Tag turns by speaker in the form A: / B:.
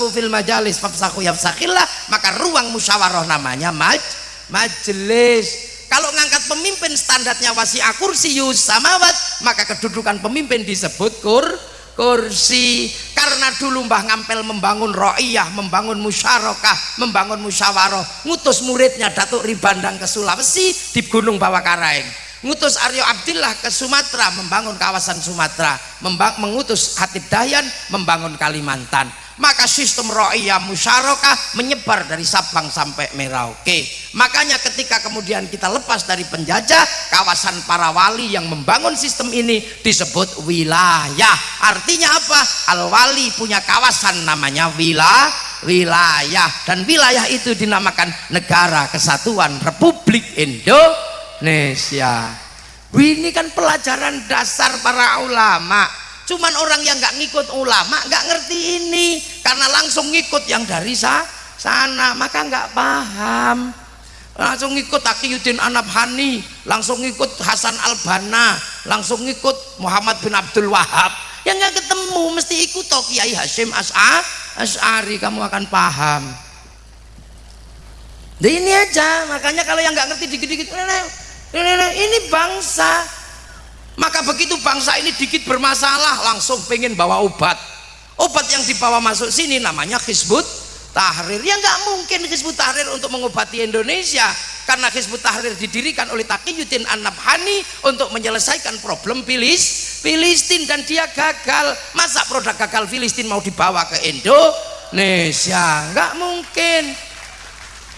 A: tafsaku fil majalis fafsaku yafsakillah maka ruang musyawarah namanya maj majelis kalau ngangkat pemimpin standarnya wasi kursius samawat maka kedudukan pemimpin disebut kur kursi. Karena dulu Mbah Ngampel membangun ro'iyah membangun musyarakah membangun musyawarah ngutus muridnya Datuk Ribandang ke Sulawesi di Gunung Bawakaraeng. Ngutus Aryo Abdillah ke Sumatera membangun kawasan Sumatera. Mengutus Hatib Dahyan membangun Kalimantan maka sistem ro'iyah musyarakah menyebar dari Sabang sampai Merauke. Makanya ketika kemudian kita lepas dari penjajah kawasan para wali yang membangun sistem ini disebut wilayah. Artinya apa? Al-wali punya kawasan namanya wilayah wilayah. Dan wilayah itu dinamakan negara kesatuan Republik Indonesia. Ini kan pelajaran dasar para ulama cuman orang yang nggak ngikut ulama nggak ngerti ini karena langsung ngikut yang dari sa sana maka nggak paham. Langsung ngikut Aqiyuddin Anabhani langsung ngikut Hasan Albana langsung ngikut Muhammad bin Abdul Wahab yang nggak ketemu mesti ikut toh Kiai Hashim As'a As'ari kamu akan paham. Nah ini aja makanya kalau yang nggak ngerti dikit-dikit ini bangsa maka begitu bangsa ini dikit bermasalah langsung pengen bawa obat. Obat yang dibawa masuk sini namanya Hizbut Tahrir. Ya nggak mungkin Hizbut Tahrir untuk mengobati Indonesia karena Hizbut Tahrir didirikan oleh Taqiyuddin An-Nabhani untuk menyelesaikan problem Filis, Filistin dan dia gagal. Masa produk gagal Filistin mau dibawa ke Indonesia? Nggak mungkin